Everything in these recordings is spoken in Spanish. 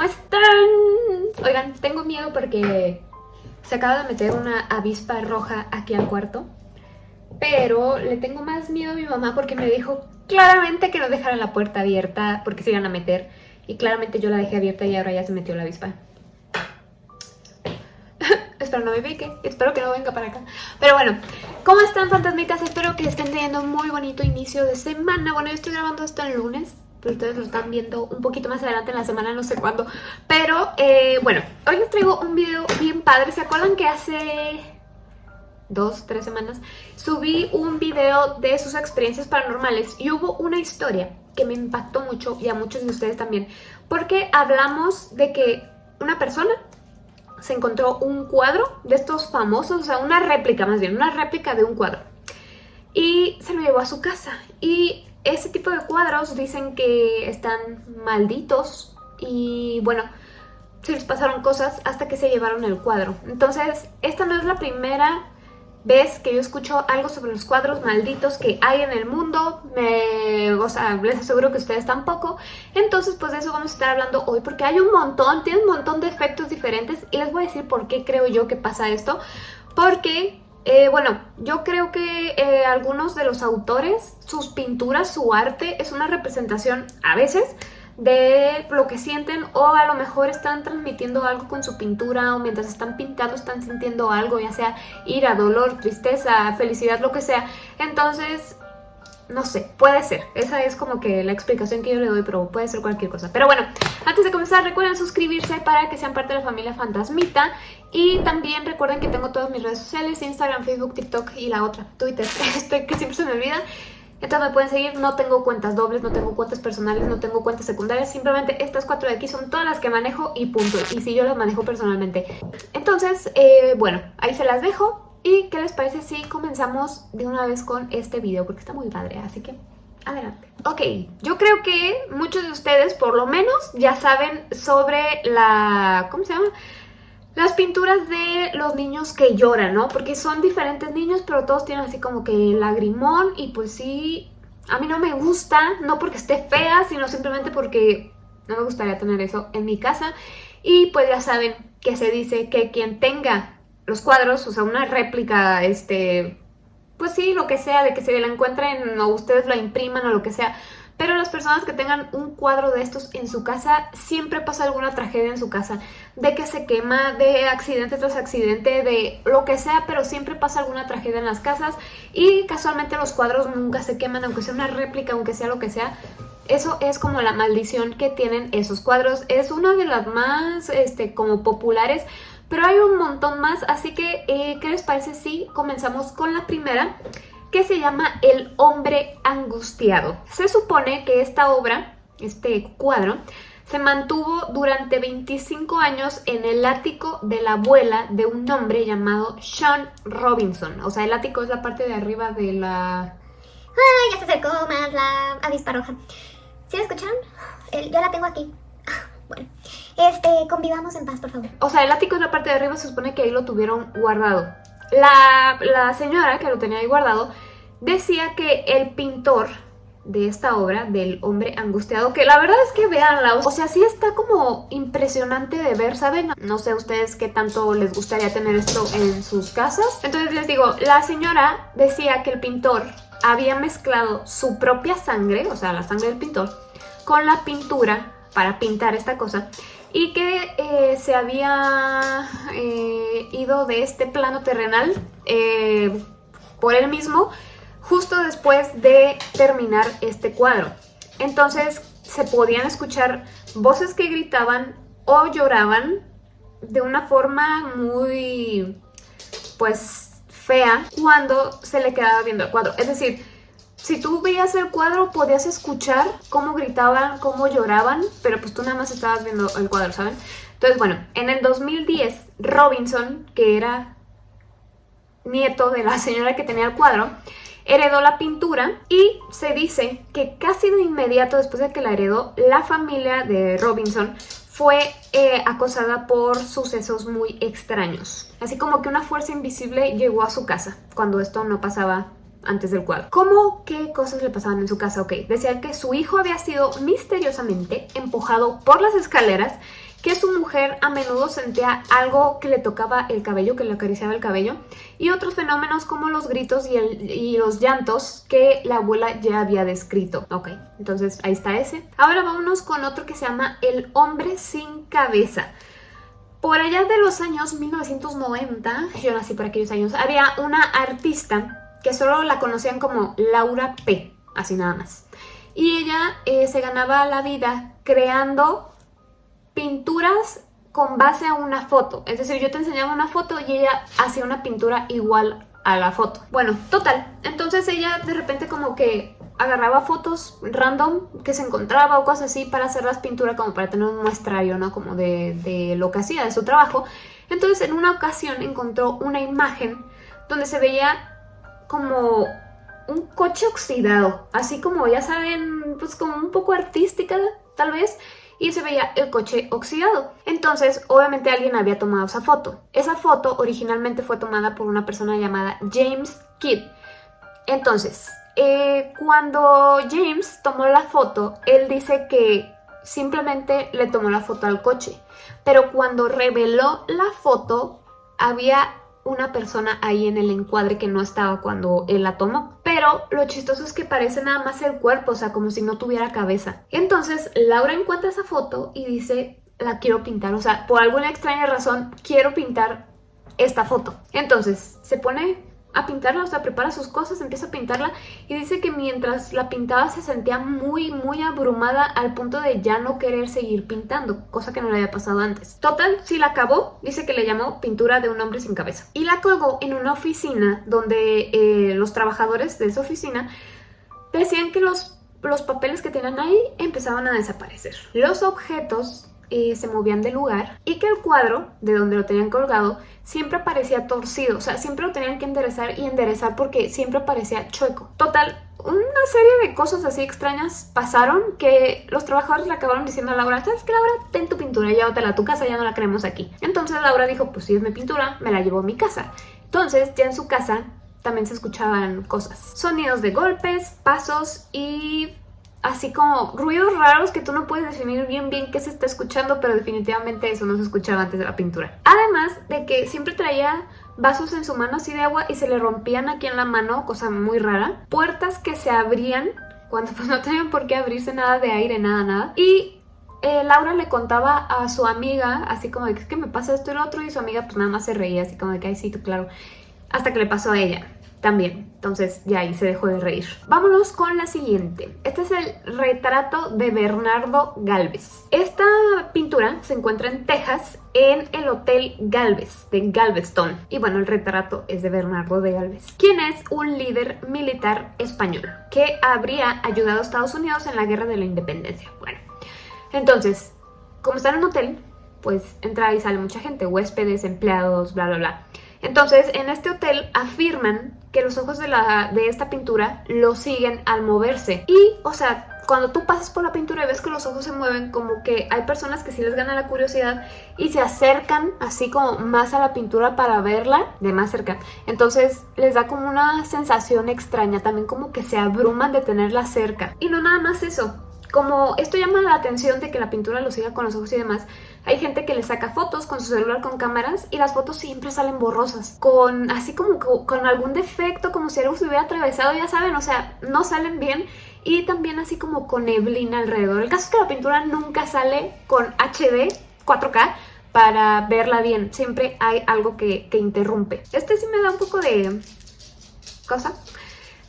¿cómo están? Oigan, tengo miedo porque se acaba de meter una avispa roja aquí al cuarto. Pero le tengo más miedo a mi mamá porque me dijo claramente que no dejara la puerta abierta porque se iban a meter. Y claramente yo la dejé abierta y ahora ya se metió la avispa. espero no me pique, espero que no venga para acá. Pero bueno, ¿cómo están fantasmitas? Espero que estén teniendo un muy bonito inicio de semana. Bueno, yo estoy grabando esto el lunes, pero ustedes lo están viendo un poquito más adelante en la semana, no sé cuándo. Pero, eh, bueno, hoy les traigo un video bien padre. ¿Se acuerdan que hace dos, tres semanas subí un video de sus experiencias paranormales y hubo una historia que me impactó mucho y a muchos de ustedes también porque hablamos de que una persona se encontró un cuadro de estos famosos, o sea, una réplica más bien, una réplica de un cuadro y se lo llevó a su casa y ese tipo de cuadros dicen que están malditos y bueno, se les pasaron cosas hasta que se llevaron el cuadro. Entonces, esta no es la primera vez que yo escucho algo sobre los cuadros malditos que hay en el mundo, me, o sea, les aseguro que ustedes tampoco. Entonces, pues de eso vamos a estar hablando hoy porque hay un montón, tiene un montón de efectos diferentes y les voy a decir por qué creo yo que pasa esto. Porque eh, bueno, yo creo que eh, algunos de los autores, sus pinturas, su arte es una representación a veces de lo que sienten o a lo mejor están transmitiendo algo con su pintura o mientras están pintando están sintiendo algo, ya sea ira, dolor, tristeza, felicidad, lo que sea. Entonces no sé, puede ser. Esa es como que la explicación que yo le doy, pero puede ser cualquier cosa. Pero bueno, antes de comenzar recuerden suscribirse para que sean parte de la familia Fantasmita. Y también recuerden que tengo todas mis redes sociales, Instagram, Facebook, TikTok y la otra, Twitter, este que siempre se me olvida. Entonces me pueden seguir, no tengo cuentas dobles, no tengo cuentas personales, no tengo cuentas secundarias, simplemente estas cuatro de aquí son todas las que manejo y punto. Y si yo las manejo personalmente. Entonces, eh, bueno, ahí se las dejo. ¿Y qué les parece si comenzamos de una vez con este video? Porque está muy padre, así que adelante. Ok, yo creo que muchos de ustedes por lo menos ya saben sobre la... ¿cómo se llama? Las pinturas de los niños que lloran, ¿no? Porque son diferentes niños, pero todos tienen así como que lagrimón y pues sí, a mí no me gusta, no porque esté fea, sino simplemente porque no me gustaría tener eso en mi casa. Y pues ya saben que se dice que quien tenga los cuadros, o sea, una réplica, este, pues sí, lo que sea, de que se la encuentren o ustedes la impriman o lo que sea. Pero las personas que tengan un cuadro de estos en su casa, siempre pasa alguna tragedia en su casa. De que se quema, de accidente tras accidente, de lo que sea, pero siempre pasa alguna tragedia en las casas. Y casualmente los cuadros nunca se queman, aunque sea una réplica, aunque sea lo que sea. Eso es como la maldición que tienen esos cuadros. Es una de las más, este, como populares pero hay un montón más, así que, eh, ¿qué les parece si comenzamos con la primera? Que se llama El hombre angustiado. Se supone que esta obra, este cuadro, se mantuvo durante 25 años en el ático de la abuela de un hombre llamado Sean Robinson. O sea, el ático es la parte de arriba de la... Ah, ya se acercó más la avispa roja. ¿Sí la escucharon? yo la tengo aquí. Bueno, este, convivamos en paz, por favor. O sea, el ático es la parte de arriba, se supone que ahí lo tuvieron guardado. La, la señora que lo tenía ahí guardado decía que el pintor de esta obra, del hombre angustiado, que la verdad es que veanla, o sea, sí está como impresionante de ver, ¿saben? No sé ustedes qué tanto les gustaría tener esto en sus casas. Entonces les digo, la señora decía que el pintor había mezclado su propia sangre, o sea, la sangre del pintor, con la pintura para pintar esta cosa y que eh, se había eh, ido de este plano terrenal eh, por él mismo justo después de terminar este cuadro. Entonces se podían escuchar voces que gritaban o lloraban de una forma muy pues fea cuando se le quedaba viendo el cuadro. Es decir, si tú veías el cuadro podías escuchar cómo gritaban, cómo lloraban, pero pues tú nada más estabas viendo el cuadro, ¿saben? Entonces, bueno, en el 2010, Robinson, que era nieto de la señora que tenía el cuadro, heredó la pintura y se dice que casi de inmediato después de que la heredó, la familia de Robinson fue eh, acosada por sucesos muy extraños. Así como que una fuerza invisible llegó a su casa cuando esto no pasaba antes del cuadro. ¿Cómo qué cosas le pasaban en su casa? Ok, decían que su hijo había sido misteriosamente empujado por las escaleras que su mujer a menudo sentía algo que le tocaba el cabello, que le acariciaba el cabello, y otros fenómenos como los gritos y, y los llantos que la abuela ya había descrito. Ok, entonces ahí está ese. Ahora vámonos con otro que se llama El hombre sin cabeza. Por allá de los años 1990, yo nací por aquellos años, había una artista que solo la conocían como Laura P, así nada más. Y ella eh, se ganaba la vida creando pinturas con base a una foto. Es decir, yo te enseñaba una foto y ella hacía una pintura igual a la foto. Bueno, total. Entonces ella de repente como que agarraba fotos random que se encontraba o cosas así para hacer las pinturas como para tener un muestrario, ¿no? Como de, de lo que hacía, de su trabajo. Entonces en una ocasión encontró una imagen donde se veía como un coche oxidado, así como ya saben, pues como un poco artística tal vez, y se veía el coche oxidado. Entonces, obviamente alguien había tomado esa foto. Esa foto originalmente fue tomada por una persona llamada James Kidd. Entonces, eh, cuando James tomó la foto, él dice que simplemente le tomó la foto al coche. Pero cuando reveló la foto, había una persona ahí en el encuadre que no estaba cuando él la tomó. Pero lo chistoso es que parece nada más el cuerpo, o sea, como si no tuviera cabeza. Entonces, Laura encuentra esa foto y dice, la quiero pintar. O sea, por alguna extraña razón, quiero pintar esta foto. Entonces, se pone a pintarla, o sea, prepara sus cosas, empieza a pintarla y dice que mientras la pintaba se sentía muy, muy abrumada al punto de ya no querer seguir pintando, cosa que no le había pasado antes. Total, si la acabó, dice que le llamó pintura de un hombre sin cabeza. Y la colgó en una oficina donde eh, los trabajadores de esa oficina decían que los, los papeles que tenían ahí empezaban a desaparecer. Los objetos se movían de lugar y que el cuadro de donde lo tenían colgado siempre parecía torcido, o sea, siempre lo tenían que enderezar y enderezar porque siempre parecía chueco. Total, una serie de cosas así extrañas pasaron que los trabajadores le acabaron diciendo a Laura, ¿sabes qué Laura? Ten tu pintura, llévatela a tu casa, ya no la queremos aquí. Entonces Laura dijo, pues si es mi pintura, me la llevo a mi casa. Entonces ya en su casa también se escuchaban cosas. Sonidos de golpes, pasos y así como ruidos raros que tú no puedes definir bien bien qué se está escuchando, pero definitivamente eso no se escuchaba antes de la pintura. Además de que siempre traía vasos en su mano así de agua y se le rompían aquí en la mano, cosa muy rara. Puertas que se abrían cuando pues no tenían por qué abrirse nada de aire, nada, nada. Y eh, Laura le contaba a su amiga, así como de que, me pasa esto y lo otro, y su amiga pues nada más se reía, así como de que, ay, sí, tú, claro. Hasta que le pasó a ella también. Entonces ya ahí se dejó de reír. Vámonos con la siguiente. Este es el retrato de Bernardo Galvez. Esta pintura se encuentra en Texas en el Hotel Galvez de Galveston. Y bueno, el retrato es de Bernardo de Galvez, quien es un líder militar español que habría ayudado a Estados Unidos en la Guerra de la Independencia. Bueno, entonces, como está en un hotel, pues entra y sale mucha gente, huéspedes, empleados, bla, bla, bla. Entonces, en este hotel afirman que los ojos de, esta pintura lo siguen al moverse. Y, o sea, cuando tú pasas por la pintura y ves que los ojos se mueven, como que hay personas que sí les gana la curiosidad y se acercan así como más a la pintura para verla de más cerca. Entonces les da como una sensación extraña, también como que se abruman de tenerla cerca. Y no nada más eso, como esto llama la atención de que la pintura lo siga con los ojos y demás, hay gente que le saca fotos con su celular con cámaras y las fotos siempre salen borrosas, con así como con algún defecto, como si algo se hubiera atravesado, ya saben, o sea, no salen bien y también así como con neblina alrededor. El caso es que la pintura nunca sale con HD 4K para verla bien, siempre hay algo que, que interrumpe. Este sí me da un poco de cosa.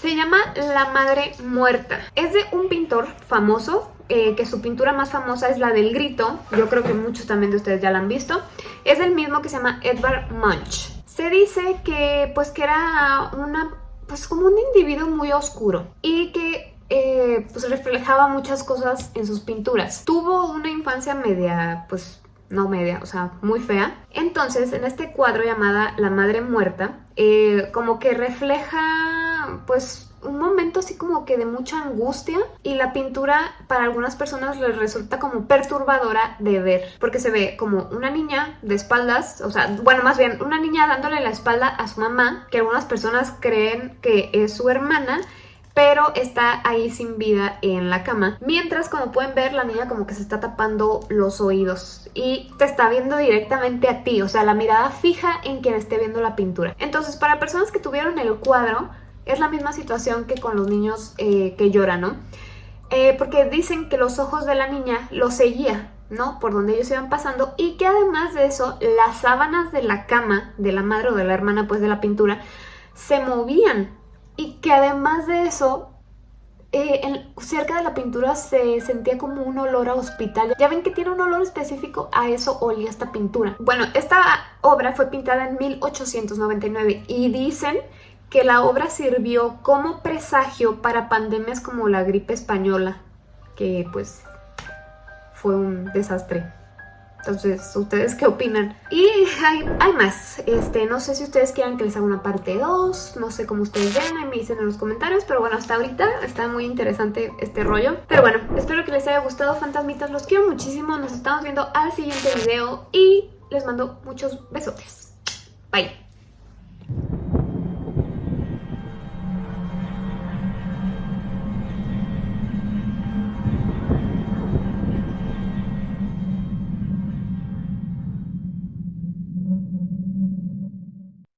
Se llama La Madre Muerta. Es de un pintor famoso, eh, que su pintura más famosa es la del grito. Yo creo que muchos también de ustedes ya la han visto. Es el mismo que se llama Edvard Munch. Se dice que pues que era una, pues como un individuo muy oscuro y que eh, pues reflejaba muchas cosas en sus pinturas. Tuvo una infancia media, pues no media, o sea, muy fea. Entonces, en este cuadro llamada La Madre Muerta, eh, como que refleja, pues, un momento así como que de mucha angustia y la pintura para algunas personas les resulta como perturbadora de ver porque se ve como una niña de espaldas, o sea, bueno, más bien una niña dándole la espalda a su mamá que algunas personas creen que es su hermana pero está ahí sin vida en la cama. Mientras, como pueden ver, la niña como que se está tapando los oídos y te está viendo directamente a ti, o sea, la mirada fija en quien esté viendo la pintura. Entonces, para personas que tuvieron el cuadro, es la misma situación que con los niños eh, que lloran, ¿no? Eh, porque dicen que los ojos de la niña los seguía, ¿no? Por donde ellos iban pasando y que además de eso, las sábanas de la cama de la madre o de la hermana, pues de la pintura, se movían y que además de eso, eh, cerca de la pintura se sentía como un olor a hospital. Ya ven que tiene un olor específico, a eso olía esta pintura. Bueno, esta obra fue pintada en 1899 y dicen que la obra sirvió como presagio para pandemias como la gripe española, que pues fue un desastre. Entonces, ¿ustedes qué opinan? Y hay, más, este, no sé si ustedes quieran que les haga una parte 2, no sé cómo ustedes vean, ahí me dicen en los comentarios, pero bueno, hasta ahorita está muy interesante este rollo. Pero bueno, espero que les haya gustado, fantasmitas, los quiero muchísimo, nos estamos viendo al siguiente video y les mando muchos besotes. Bye.